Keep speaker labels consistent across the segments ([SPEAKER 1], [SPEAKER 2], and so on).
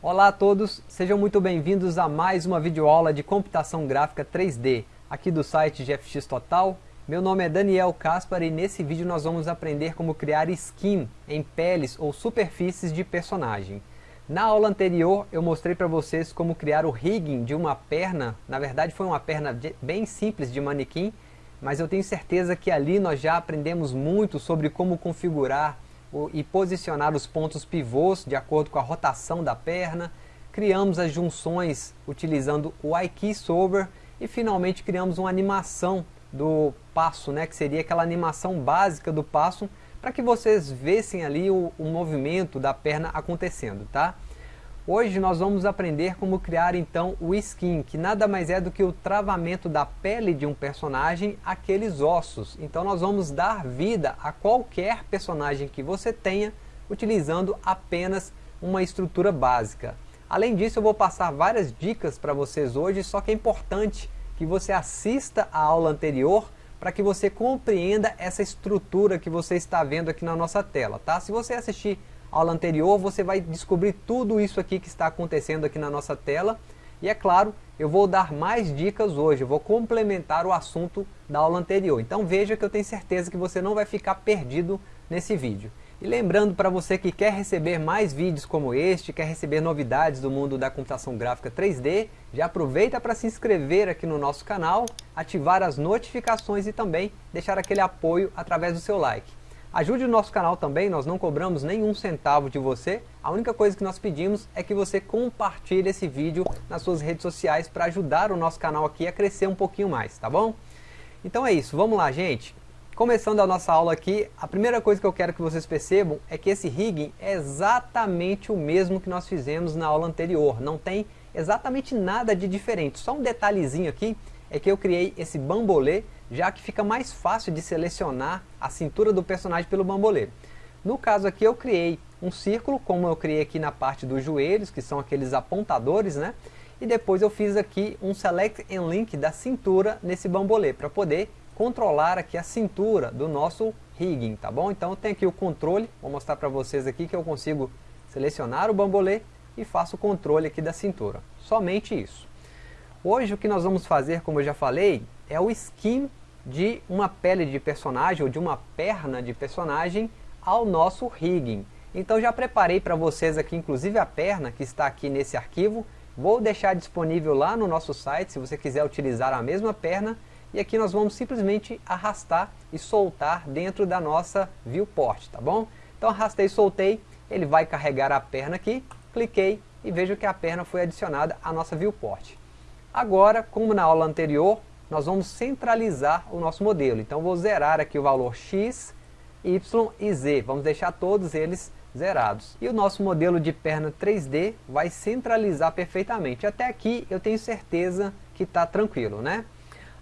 [SPEAKER 1] Olá a todos, sejam muito bem-vindos a mais uma videoaula de computação gráfica 3D, aqui do site GFX Total. Meu nome é Daniel Caspar e nesse vídeo nós vamos aprender como criar skin em peles ou superfícies de personagem. Na aula anterior eu mostrei para vocês como criar o rigging de uma perna, na verdade foi uma perna bem simples de manequim, mas eu tenho certeza que ali nós já aprendemos muito sobre como configurar e posicionar os pontos pivôs de acordo com a rotação da perna, criamos as junções utilizando o iKeySolver e finalmente criamos uma animação do passo, né, que seria aquela animação básica do passo, para que vocês vissem ali o, o movimento da perna acontecendo, tá? Hoje nós vamos aprender como criar então o skin, que nada mais é do que o travamento da pele de um personagem aqueles ossos. Então nós vamos dar vida a qualquer personagem que você tenha, utilizando apenas uma estrutura básica. Além disso eu vou passar várias dicas para vocês hoje, só que é importante que você assista a aula anterior para que você compreenda essa estrutura que você está vendo aqui na nossa tela. Tá? Se você assistir aula anterior, você vai descobrir tudo isso aqui que está acontecendo aqui na nossa tela. E é claro, eu vou dar mais dicas hoje, vou complementar o assunto da aula anterior. Então veja que eu tenho certeza que você não vai ficar perdido nesse vídeo. E lembrando para você que quer receber mais vídeos como este, quer receber novidades do mundo da computação gráfica 3D, já aproveita para se inscrever aqui no nosso canal, ativar as notificações e também deixar aquele apoio através do seu like. Ajude o nosso canal também, nós não cobramos nenhum centavo de você. A única coisa que nós pedimos é que você compartilhe esse vídeo nas suas redes sociais para ajudar o nosso canal aqui a crescer um pouquinho mais, tá bom? Então é isso, vamos lá gente. Começando a nossa aula aqui, a primeira coisa que eu quero que vocês percebam é que esse rigging é exatamente o mesmo que nós fizemos na aula anterior. Não tem exatamente nada de diferente, só um detalhezinho aqui é que eu criei esse bambolê já que fica mais fácil de selecionar a cintura do personagem pelo bambolê. No caso aqui eu criei um círculo, como eu criei aqui na parte dos joelhos, que são aqueles apontadores, né? E depois eu fiz aqui um Select and Link da cintura nesse bambolê, para poder controlar aqui a cintura do nosso rigging, tá bom? Então tenho aqui o controle, vou mostrar para vocês aqui que eu consigo selecionar o bambolê e faço o controle aqui da cintura. Somente isso. Hoje o que nós vamos fazer, como eu já falei, é o skin de uma pele de personagem ou de uma perna de personagem ao nosso rigging. Então já preparei para vocês aqui, inclusive a perna que está aqui nesse arquivo. Vou deixar disponível lá no nosso site, se você quiser utilizar a mesma perna. E aqui nós vamos simplesmente arrastar e soltar dentro da nossa viewport, tá bom? Então arrastei e soltei, ele vai carregar a perna aqui, cliquei e vejo que a perna foi adicionada à nossa viewport. Agora, como na aula anterior, nós vamos centralizar o nosso modelo. Então vou zerar aqui o valor x, y e z. Vamos deixar todos eles zerados. E o nosso modelo de perna 3D vai centralizar perfeitamente. Até aqui eu tenho certeza que está tranquilo, né?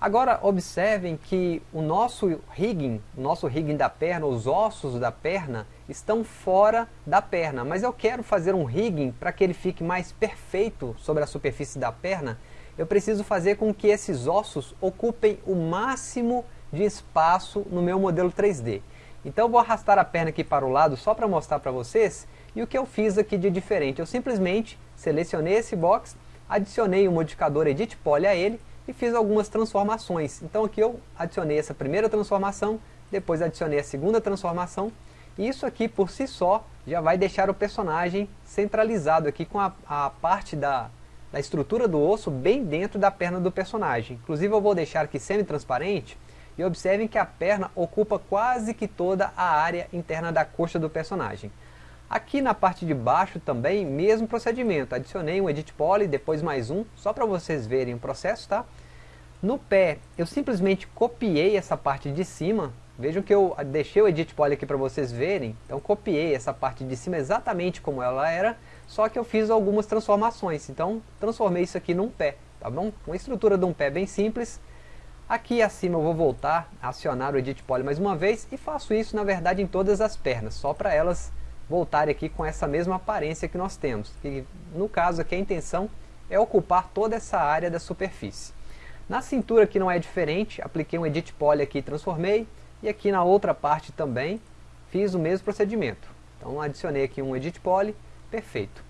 [SPEAKER 1] Agora observem que o nosso rigging, o nosso rigging da perna, os ossos da perna, estão fora da perna. Mas eu quero fazer um rigging para que ele fique mais perfeito sobre a superfície da perna eu preciso fazer com que esses ossos ocupem o máximo de espaço no meu modelo 3D. Então eu vou arrastar a perna aqui para o lado só para mostrar para vocês. E o que eu fiz aqui de diferente? Eu simplesmente selecionei esse box, adicionei o modificador Edit Poly a ele e fiz algumas transformações. Então aqui eu adicionei essa primeira transformação, depois adicionei a segunda transformação. Isso aqui por si só já vai deixar o personagem centralizado aqui com a, a parte da, da estrutura do osso bem dentro da perna do personagem. Inclusive eu vou deixar aqui semi-transparente e observem que a perna ocupa quase que toda a área interna da coxa do personagem. Aqui na parte de baixo também, mesmo procedimento. Adicionei um Edit Poly, depois mais um, só para vocês verem o processo, tá? No pé, eu simplesmente copiei essa parte de cima. Vejam que eu deixei o Edit Poly aqui para vocês verem. Então copiei essa parte de cima exatamente como ela era só que eu fiz algumas transformações, então transformei isso aqui num pé, tá bom? Uma estrutura de um pé bem simples. Aqui acima eu vou voltar acionar o Edit Poly mais uma vez e faço isso na verdade em todas as pernas, só para elas voltarem aqui com essa mesma aparência que nós temos. Que, no caso aqui a intenção é ocupar toda essa área da superfície. Na cintura que não é diferente, apliquei um Edit Poly aqui e transformei, e aqui na outra parte também fiz o mesmo procedimento. Então adicionei aqui um Edit Poly, Perfeito.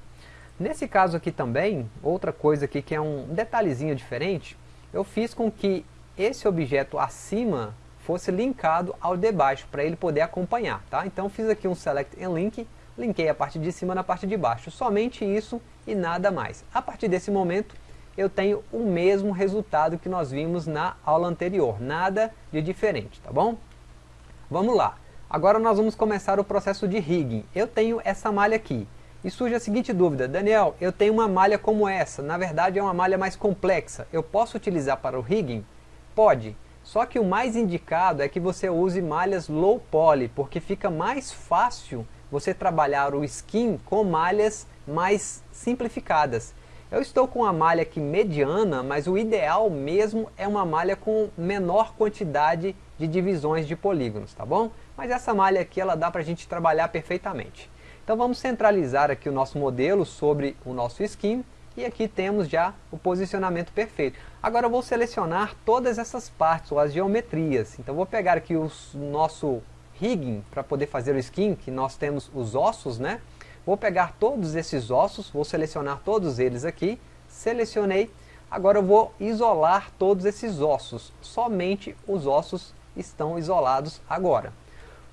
[SPEAKER 1] Nesse caso aqui também, outra coisa aqui que é um detalhezinho diferente, eu fiz com que esse objeto acima fosse linkado ao de baixo, para ele poder acompanhar, tá? Então fiz aqui um Select and Link, linkei a parte de cima na parte de baixo, somente isso e nada mais. A partir desse momento, eu tenho o mesmo resultado que nós vimos na aula anterior, nada de diferente, tá bom? Vamos lá, agora nós vamos começar o processo de rigging. Eu tenho essa malha aqui, e surge a seguinte dúvida, Daniel, eu tenho uma malha como essa, na verdade é uma malha mais complexa, eu posso utilizar para o rigging? Pode, só que o mais indicado é que você use malhas low poly, porque fica mais fácil você trabalhar o skin com malhas mais simplificadas. Eu estou com uma malha aqui mediana, mas o ideal mesmo é uma malha com menor quantidade de divisões de polígonos, tá bom? Mas essa malha aqui ela dá para a gente trabalhar perfeitamente. Então vamos centralizar aqui o nosso modelo sobre o nosso skin e aqui temos já o posicionamento perfeito. Agora eu vou selecionar todas essas partes, ou as geometrias. Então vou pegar aqui o nosso rigging para poder fazer o skin, que nós temos os ossos, né? Vou pegar todos esses ossos, vou selecionar todos eles aqui, selecionei, agora eu vou isolar todos esses ossos, somente os ossos estão isolados agora.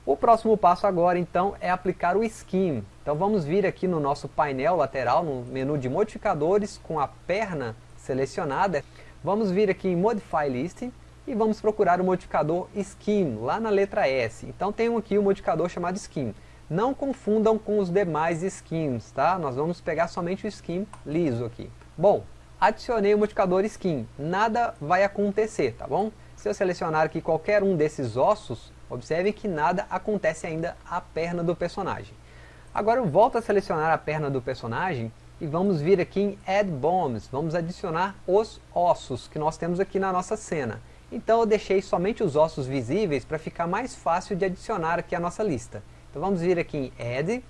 [SPEAKER 1] O próximo passo agora então é aplicar o Skin. Então vamos vir aqui no nosso painel lateral, no menu de modificadores, com a perna selecionada. Vamos vir aqui em Modify List e vamos procurar o modificador Skin, lá na letra S. Então tem aqui o um modificador chamado Skin. Não confundam com os demais skins, tá? Nós vamos pegar somente o skin liso aqui. Bom, adicionei o modificador skin, nada vai acontecer, tá bom? Se eu selecionar aqui qualquer um desses ossos, observe que nada acontece ainda à perna do personagem. Agora eu volto a selecionar a perna do personagem e vamos vir aqui em Add Bones, vamos adicionar os ossos que nós temos aqui na nossa cena. Então eu deixei somente os ossos visíveis para ficar mais fácil de adicionar aqui a nossa lista. Então vamos vir aqui em Add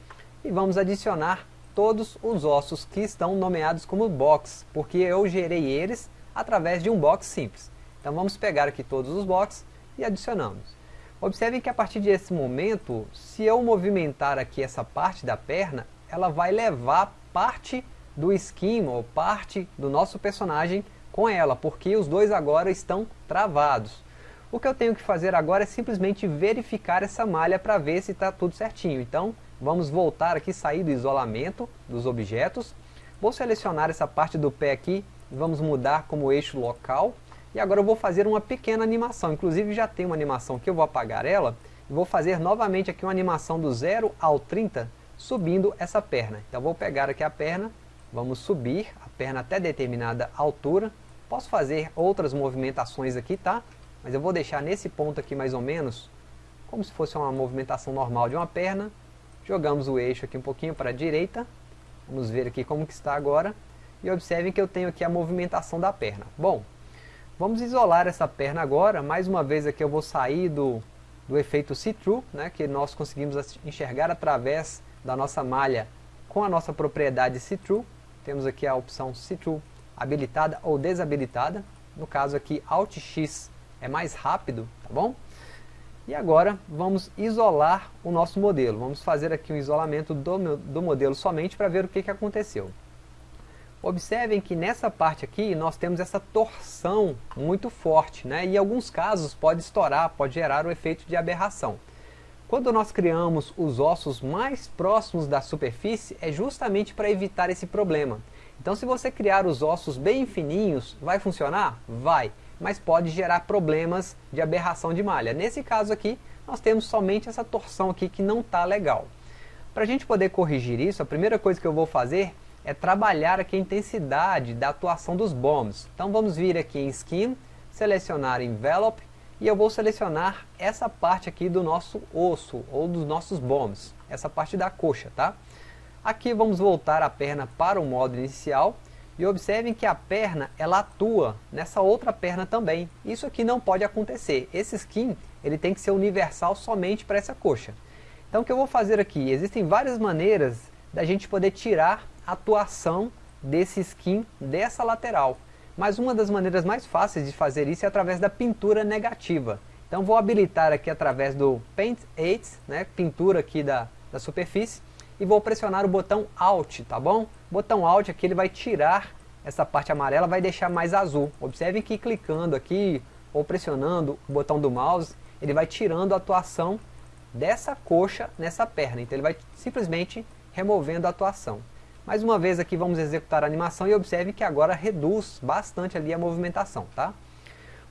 [SPEAKER 1] e vamos adicionar todos os ossos que estão nomeados como box, porque eu gerei eles através de um box simples. Então vamos pegar aqui todos os boxes e adicionamos. Observem que a partir desse momento, se eu movimentar aqui essa parte da perna, ela vai levar parte do skin ou parte do nosso personagem com ela, porque os dois agora estão travados. O que eu tenho que fazer agora é simplesmente verificar essa malha para ver se está tudo certinho. Então, vamos voltar aqui, sair do isolamento dos objetos. Vou selecionar essa parte do pé aqui, vamos mudar como eixo local. E agora eu vou fazer uma pequena animação, inclusive já tem uma animação que eu vou apagar ela. E vou fazer novamente aqui uma animação do 0 ao 30, subindo essa perna. Então vou pegar aqui a perna, vamos subir a perna até determinada altura. Posso fazer outras movimentações aqui, tá? mas eu vou deixar nesse ponto aqui mais ou menos, como se fosse uma movimentação normal de uma perna, jogamos o eixo aqui um pouquinho para a direita, vamos ver aqui como que está agora, e observem que eu tenho aqui a movimentação da perna. Bom, vamos isolar essa perna agora, mais uma vez aqui eu vou sair do, do efeito see-through, né, que nós conseguimos enxergar através da nossa malha com a nossa propriedade see-through, temos aqui a opção see-through habilitada ou desabilitada, no caso aqui Alt X é mais rápido, tá bom? E agora vamos isolar o nosso modelo. Vamos fazer aqui um isolamento do, do modelo somente para ver o que, que aconteceu. Observem que nessa parte aqui nós temos essa torção muito forte, né? e em alguns casos pode estourar, pode gerar o efeito de aberração. Quando nós criamos os ossos mais próximos da superfície, é justamente para evitar esse problema. Então se você criar os ossos bem fininhos, vai funcionar? Vai mas pode gerar problemas de aberração de malha. Nesse caso aqui, nós temos somente essa torção aqui que não está legal. Para a gente poder corrigir isso, a primeira coisa que eu vou fazer é trabalhar aqui a intensidade da atuação dos bombs. Então vamos vir aqui em Skin, selecionar Envelope, e eu vou selecionar essa parte aqui do nosso osso, ou dos nossos bombs, essa parte da coxa, tá? Aqui vamos voltar a perna para o modo inicial, e observem que a perna, ela atua nessa outra perna também. Isso aqui não pode acontecer. Esse skin, ele tem que ser universal somente para essa coxa. Então o que eu vou fazer aqui? Existem várias maneiras da gente poder tirar atuação desse skin dessa lateral. Mas uma das maneiras mais fáceis de fazer isso é através da pintura negativa. Então vou habilitar aqui através do Paint Aids, né, pintura aqui da, da superfície, e vou pressionar o botão Alt, tá bom? O botão Alt aqui ele vai tirar essa parte amarela, vai deixar mais azul. Observem que clicando aqui ou pressionando o botão do mouse, ele vai tirando a atuação dessa coxa nessa perna. Então ele vai simplesmente removendo a atuação. Mais uma vez aqui vamos executar a animação e observe que agora reduz bastante ali a movimentação, tá?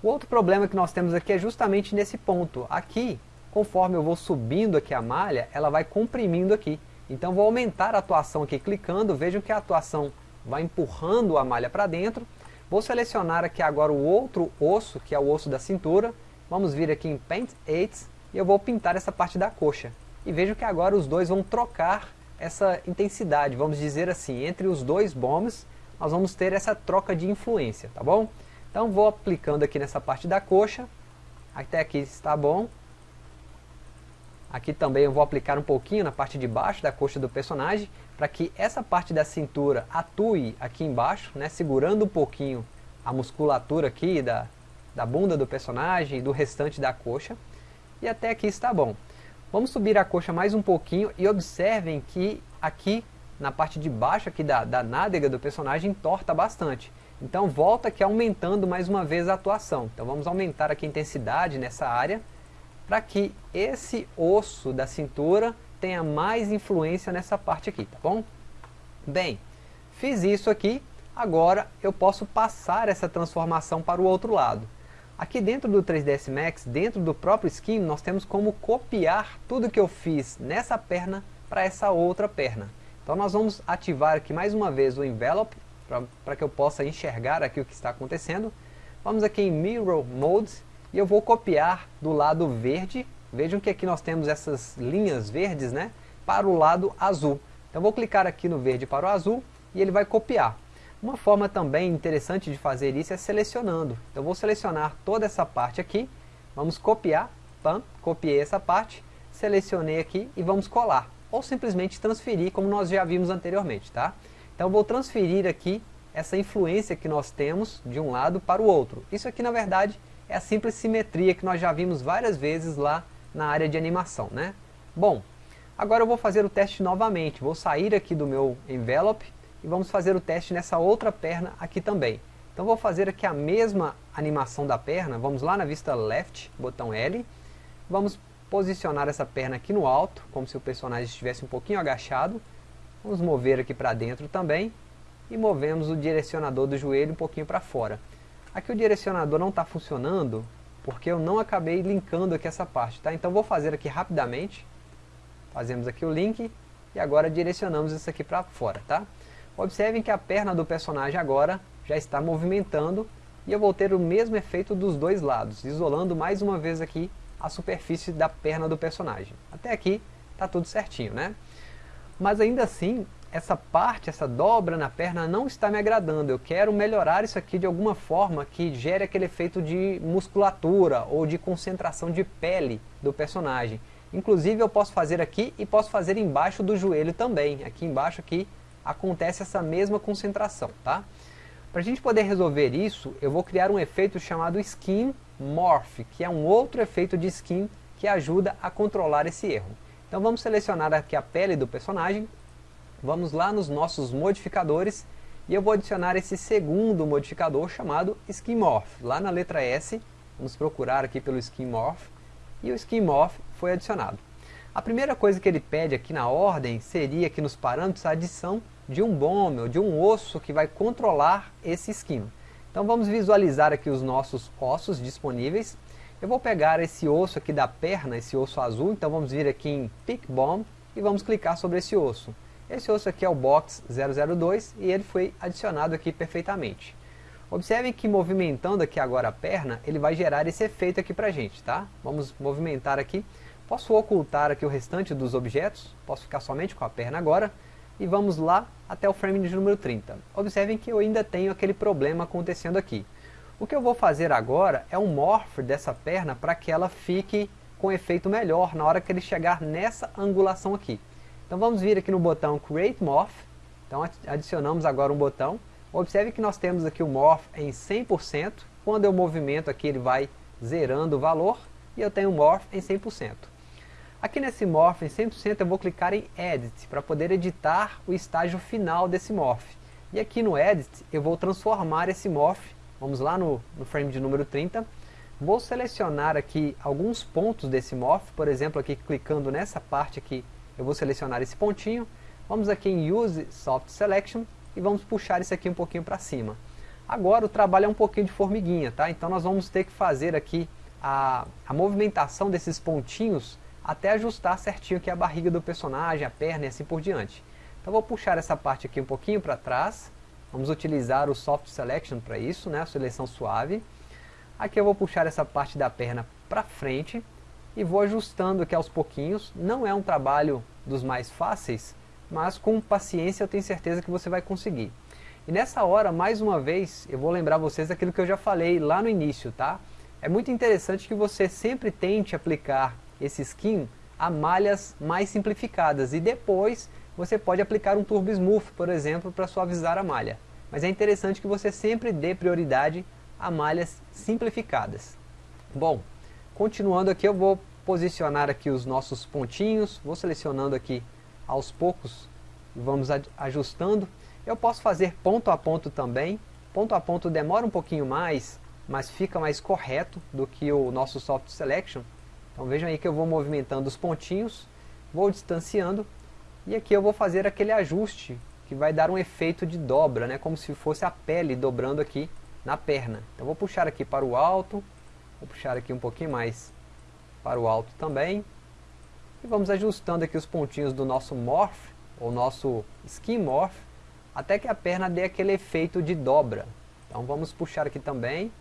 [SPEAKER 1] O outro problema que nós temos aqui é justamente nesse ponto. Aqui, conforme eu vou subindo aqui a malha, ela vai comprimindo aqui. Então vou aumentar a atuação aqui clicando, vejam que a atuação vai empurrando a malha para dentro. Vou selecionar aqui agora o outro osso, que é o osso da cintura. Vamos vir aqui em Paint Aids e eu vou pintar essa parte da coxa. E vejo que agora os dois vão trocar essa intensidade, vamos dizer assim, entre os dois bombs, nós vamos ter essa troca de influência, tá bom? Então vou aplicando aqui nessa parte da coxa, até aqui está bom. Aqui também eu vou aplicar um pouquinho na parte de baixo da coxa do personagem, para que essa parte da cintura atue aqui embaixo, né, segurando um pouquinho a musculatura aqui da, da bunda do personagem e do restante da coxa. E até aqui está bom. Vamos subir a coxa mais um pouquinho e observem que aqui na parte de baixo aqui da, da nádega do personagem torta bastante. Então volta aqui aumentando mais uma vez a atuação. Então vamos aumentar aqui a intensidade nessa área para que esse osso da cintura tenha mais influência nessa parte aqui, tá bom? Bem, fiz isso aqui, agora eu posso passar essa transformação para o outro lado. Aqui dentro do 3ds Max, dentro do próprio skin, nós temos como copiar tudo que eu fiz nessa perna para essa outra perna. Então nós vamos ativar aqui mais uma vez o Envelope, para que eu possa enxergar aqui o que está acontecendo. Vamos aqui em Mirror Mode, e eu vou copiar do lado verde, vejam que aqui nós temos essas linhas verdes, né, para o lado azul. Então vou clicar aqui no verde para o azul, e ele vai copiar. Uma forma também interessante de fazer isso é selecionando. Então vou selecionar toda essa parte aqui, vamos copiar, pam, copiei essa parte, selecionei aqui e vamos colar. Ou simplesmente transferir, como nós já vimos anteriormente, tá? Então vou transferir aqui essa influência que nós temos de um lado para o outro. Isso aqui na verdade é a simples simetria que nós já vimos várias vezes lá na área de animação, né? Bom, agora eu vou fazer o teste novamente, vou sair aqui do meu envelope, e vamos fazer o teste nessa outra perna aqui também. Então vou fazer aqui a mesma animação da perna, vamos lá na vista left, botão L, vamos posicionar essa perna aqui no alto, como se o personagem estivesse um pouquinho agachado, vamos mover aqui para dentro também, e movemos o direcionador do joelho um pouquinho para fora. Aqui o direcionador não está funcionando, porque eu não acabei linkando aqui essa parte, tá? Então vou fazer aqui rapidamente, fazemos aqui o link, e agora direcionamos isso aqui para fora, tá? Observem que a perna do personagem agora já está movimentando e eu vou ter o mesmo efeito dos dois lados, isolando mais uma vez aqui a superfície da perna do personagem. Até aqui está tudo certinho, né? Mas ainda assim, essa parte, essa dobra na perna não está me agradando. Eu quero melhorar isso aqui de alguma forma que gere aquele efeito de musculatura ou de concentração de pele do personagem. Inclusive eu posso fazer aqui e posso fazer embaixo do joelho também. Aqui embaixo aqui acontece essa mesma concentração, tá? Para a gente poder resolver isso, eu vou criar um efeito chamado Skin Morph, que é um outro efeito de skin que ajuda a controlar esse erro. Então vamos selecionar aqui a pele do personagem, vamos lá nos nossos modificadores, e eu vou adicionar esse segundo modificador chamado Skin Morph. Lá na letra S, vamos procurar aqui pelo Skin Morph, e o Skin Morph foi adicionado. A primeira coisa que ele pede aqui na ordem seria aqui nos parâmetros a adição de um ou de um osso que vai controlar esse esquino. Então vamos visualizar aqui os nossos ossos disponíveis. Eu vou pegar esse osso aqui da perna, esse osso azul, então vamos vir aqui em Pick Bone e vamos clicar sobre esse osso. Esse osso aqui é o Box 002 e ele foi adicionado aqui perfeitamente. Observem que movimentando aqui agora a perna, ele vai gerar esse efeito aqui pra gente, tá? Vamos movimentar aqui. Posso ocultar aqui o restante dos objetos, posso ficar somente com a perna agora e vamos lá até o frame de número 30. Observem que eu ainda tenho aquele problema acontecendo aqui. O que eu vou fazer agora é um morph dessa perna para que ela fique com efeito melhor na hora que ele chegar nessa angulação aqui. Então vamos vir aqui no botão Create Morph, então adicionamos agora um botão. Observe que nós temos aqui o Morph em 100%, quando eu movimento aqui ele vai zerando o valor, e eu tenho o Morph em 100%. Aqui nesse Morph em 100% eu vou clicar em Edit para poder editar o estágio final desse Morph. E aqui no Edit eu vou transformar esse Morph, vamos lá no, no frame de número 30, vou selecionar aqui alguns pontos desse Morph, por exemplo aqui clicando nessa parte aqui eu vou selecionar esse pontinho, vamos aqui em Use Soft Selection e vamos puxar isso aqui um pouquinho para cima. Agora o trabalho é um pouquinho de formiguinha, tá? Então nós vamos ter que fazer aqui a, a movimentação desses pontinhos até ajustar certinho aqui a barriga do personagem, a perna e assim por diante. Então vou puxar essa parte aqui um pouquinho para trás, vamos utilizar o Soft Selection para isso, né? a seleção suave. Aqui eu vou puxar essa parte da perna para frente e vou ajustando aqui aos pouquinhos. Não é um trabalho dos mais fáceis, mas com paciência eu tenho certeza que você vai conseguir. E nessa hora, mais uma vez, eu vou lembrar vocês daquilo que eu já falei lá no início, tá? É muito interessante que você sempre tente aplicar esse skin a malhas mais simplificadas e depois você pode aplicar um Turbo Smooth, por exemplo, para suavizar a malha. Mas é interessante que você sempre dê prioridade a malhas simplificadas. Bom, continuando aqui eu vou posicionar aqui os nossos pontinhos, vou selecionando aqui aos poucos vamos ajustando. Eu posso fazer ponto a ponto também. Ponto a ponto demora um pouquinho mais, mas fica mais correto do que o nosso Soft Selection. Então vejam aí que eu vou movimentando os pontinhos, vou distanciando, e aqui eu vou fazer aquele ajuste que vai dar um efeito de dobra, né, como se fosse a pele dobrando aqui na perna. Então vou puxar aqui para o alto, vou puxar aqui um pouquinho mais para o alto também, e vamos ajustando aqui os pontinhos do nosso Morph, ou nosso Skin Morph, até que a perna dê aquele efeito de dobra. Então vamos puxar aqui também.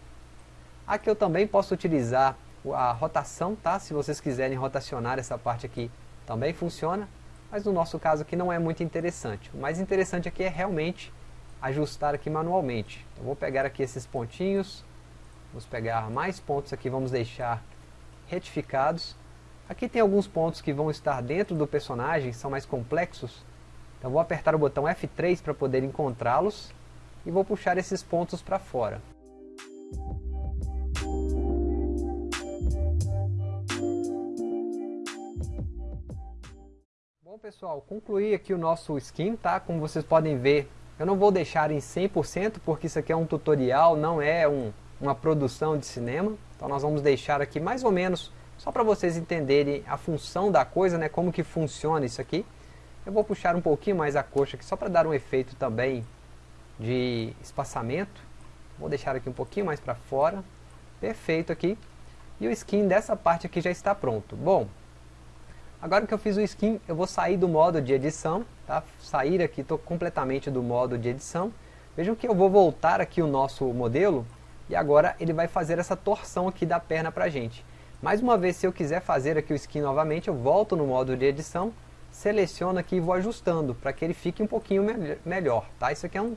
[SPEAKER 1] Aqui eu também posso utilizar a rotação, tá? Se vocês quiserem rotacionar essa parte aqui, também funciona. Mas no nosso caso aqui não é muito interessante. O mais interessante aqui é realmente ajustar aqui manualmente. Então vou pegar aqui esses pontinhos, vamos pegar mais pontos aqui, vamos deixar retificados. Aqui tem alguns pontos que vão estar dentro do personagem, são mais complexos, então vou apertar o botão F3 para poder encontrá-los e vou puxar esses pontos para fora. Pessoal, concluí aqui o nosso skin, tá? Como vocês podem ver, eu não vou deixar em 100% porque isso aqui é um tutorial, não é um, uma produção de cinema. Então nós vamos deixar aqui mais ou menos, só para vocês entenderem a função da coisa, né? Como que funciona isso aqui. Eu vou puxar um pouquinho mais a coxa aqui, só para dar um efeito também de espaçamento. Vou deixar aqui um pouquinho mais para fora. Perfeito aqui. E o skin dessa parte aqui já está pronto. Bom, agora que eu fiz o skin, eu vou sair do modo de edição. Tá? Sair aqui, estou completamente do modo de edição. Vejam que eu vou voltar aqui o nosso modelo. E agora ele vai fazer essa torção aqui da perna para a gente. Mais uma vez, se eu quiser fazer aqui o skin novamente, eu volto no modo de edição seleciono aqui e vou ajustando para que ele fique um pouquinho me melhor, tá? Isso aqui é um,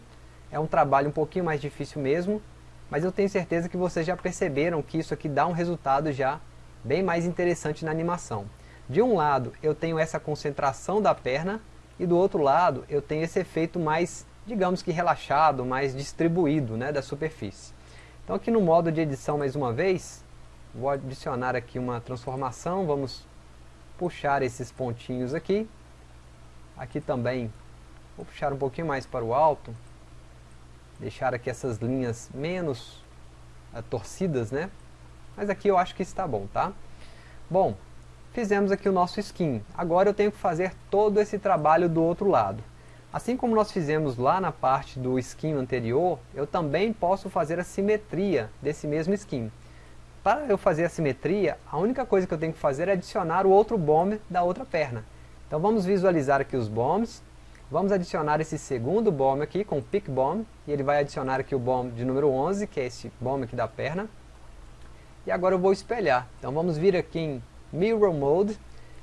[SPEAKER 1] é um trabalho um pouquinho mais difícil mesmo, mas eu tenho certeza que vocês já perceberam que isso aqui dá um resultado já bem mais interessante na animação. De um lado eu tenho essa concentração da perna e do outro lado eu tenho esse efeito mais, digamos que relaxado, mais distribuído né, da superfície. Então aqui no modo de edição mais uma vez, vou adicionar aqui uma transformação, vamos puxar esses pontinhos aqui. Aqui também vou puxar um pouquinho mais para o alto. Deixar aqui essas linhas menos uh, torcidas, né? Mas aqui eu acho que está bom, tá? Bom, fizemos aqui o nosso skin. Agora eu tenho que fazer todo esse trabalho do outro lado. Assim como nós fizemos lá na parte do skin anterior, eu também posso fazer a simetria desse mesmo skin. Para eu fazer a simetria, a única coisa que eu tenho que fazer é adicionar o outro bomb da outra perna. Então vamos visualizar aqui os bombs. Vamos adicionar esse segundo bomb aqui com o pick bomb. E ele vai adicionar aqui o bomb de número 11, que é esse bomb aqui da perna. E agora eu vou espelhar. Então vamos vir aqui em Mirror Mode.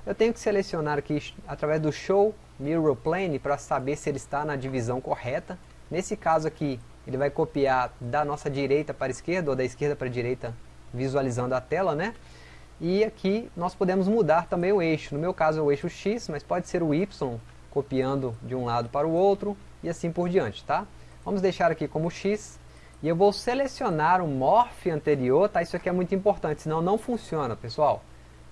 [SPEAKER 1] Eu tenho que selecionar aqui através do Show Mirror Plane para saber se ele está na divisão correta. Nesse caso aqui, ele vai copiar da nossa direita para a esquerda ou da esquerda para a direita visualizando a tela, né? E aqui nós podemos mudar também o eixo. No meu caso é o eixo X, mas pode ser o Y, copiando de um lado para o outro e assim por diante, tá? Vamos deixar aqui como X. E eu vou selecionar o morph anterior, tá? Isso aqui é muito importante, senão não funciona, pessoal.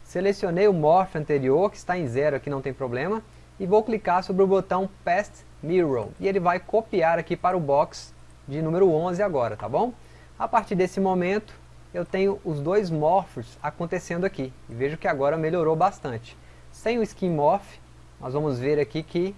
[SPEAKER 1] Selecionei o Morph anterior, que está em zero aqui, não tem problema, e vou clicar sobre o botão Past Mirror, e ele vai copiar aqui para o box de número 11 agora, tá bom? A partir desse momento, eu tenho os dois morphs acontecendo aqui, e vejo que agora melhorou bastante. Sem o Skin Morph, nós vamos ver aqui que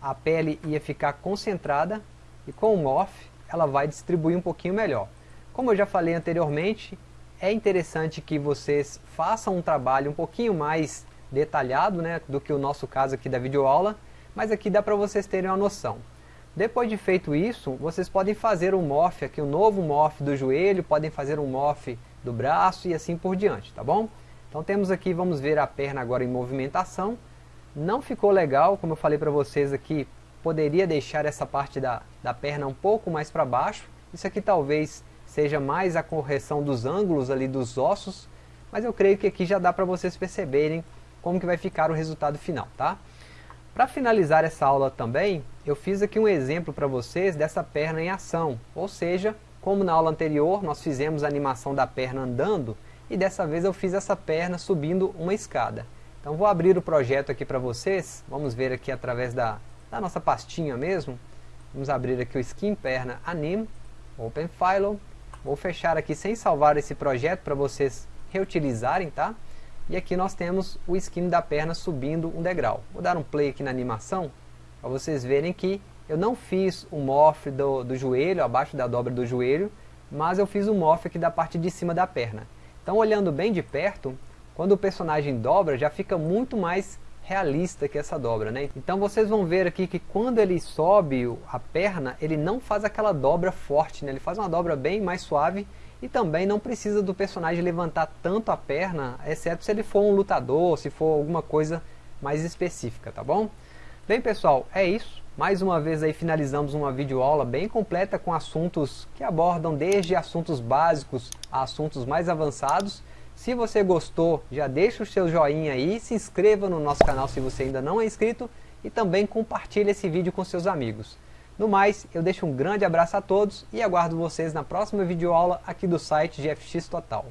[SPEAKER 1] a pele ia ficar concentrada, e com o Morph, ela vai distribuir um pouquinho melhor. Como eu já falei anteriormente, é interessante que vocês façam um trabalho um pouquinho mais detalhado né, do que o nosso caso aqui da videoaula, mas aqui dá para vocês terem uma noção. Depois de feito isso, vocês podem fazer um morph aqui, um novo morph do joelho, podem fazer um morph do braço e assim por diante, tá bom? Então temos aqui, vamos ver a perna agora em movimentação. Não ficou legal, como eu falei para vocês aqui, poderia deixar essa parte da, da perna um pouco mais para baixo. Isso aqui talvez seja mais a correção dos ângulos ali dos ossos, mas eu creio que aqui já dá para vocês perceberem como que vai ficar o resultado final, tá? Para finalizar essa aula também, eu fiz aqui um exemplo para vocês dessa perna em ação, ou seja, como na aula anterior nós fizemos a animação da perna andando, e dessa vez eu fiz essa perna subindo uma escada. Então vou abrir o projeto aqui para vocês, vamos ver aqui através da, da nossa pastinha mesmo, vamos abrir aqui o Skin Perna Anim, Open File, Vou fechar aqui sem salvar esse projeto para vocês reutilizarem, tá? E aqui nós temos o skin da perna subindo um degrau. Vou dar um play aqui na animação, para vocês verem que eu não fiz o morph do, do joelho, abaixo da dobra do joelho, mas eu fiz o morph aqui da parte de cima da perna. Então olhando bem de perto, quando o personagem dobra, já fica muito mais realista que essa dobra, né? Então vocês vão ver aqui que quando ele sobe a perna, ele não faz aquela dobra forte, né? Ele faz uma dobra bem mais suave e também não precisa do personagem levantar tanto a perna, exceto se ele for um lutador, se for alguma coisa mais específica, tá bom? Bem pessoal, é isso. Mais uma vez aí finalizamos uma videoaula bem completa com assuntos que abordam desde assuntos básicos a assuntos mais avançados. Se você gostou, já deixa o seu joinha aí, se inscreva no nosso canal se você ainda não é inscrito e também compartilhe esse vídeo com seus amigos. No mais, eu deixo um grande abraço a todos e aguardo vocês na próxima videoaula aqui do site GFX Total.